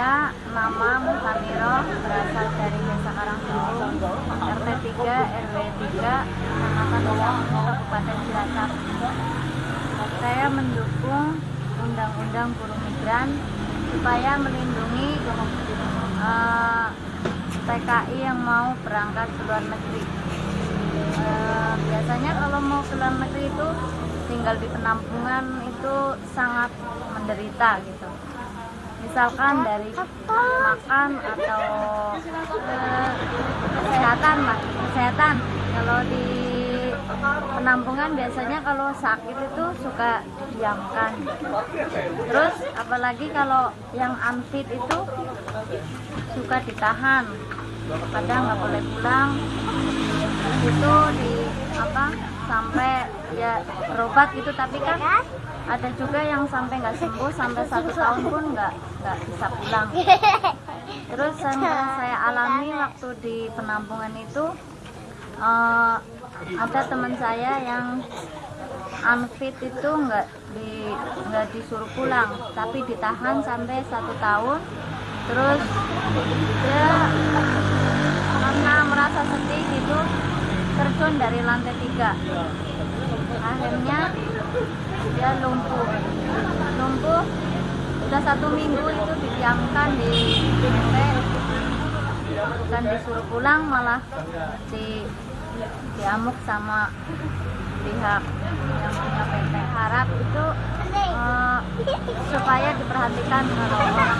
Saya nama Musamiro berasal dari Desa Karangsulung, RT 3 RW 3, Kecamatan Uyang, Kabupaten Cilacap. Saya mendukung Undang-Undang Buruh Migran supaya melindungi eh, TKI yang mau berangkat ke luar negeri. Eh, biasanya kalau mau ke luar negeri itu tinggal di penampungan itu sangat menderita gitu misalkan dari makan atau eh, kesehatan lah kesehatan. Kalau di penampungan biasanya kalau sakit itu suka didiamkan. Terus apalagi kalau yang unfit itu suka ditahan. Kadang nggak boleh pulang. Itu di apa sampai ya berobat gitu. Tapi kan ada juga yang sampai nggak sembuh sampai satu tahun pun nggak nggak bisa pulang. Terus yang saya alami waktu di penampungan itu eh, ada teman saya yang unfit itu nggak di nggak disuruh pulang tapi ditahan sampai satu tahun. Terus dia karena merasa sedih gitu terjun dari lantai tiga. Akhirnya dia lumpuh udah satu minggu itu didiamkan di PT bukan disuruh pulang malah di diamuk sama pihak yang punya PT harap itu eh, supaya diperhatikan kalau orang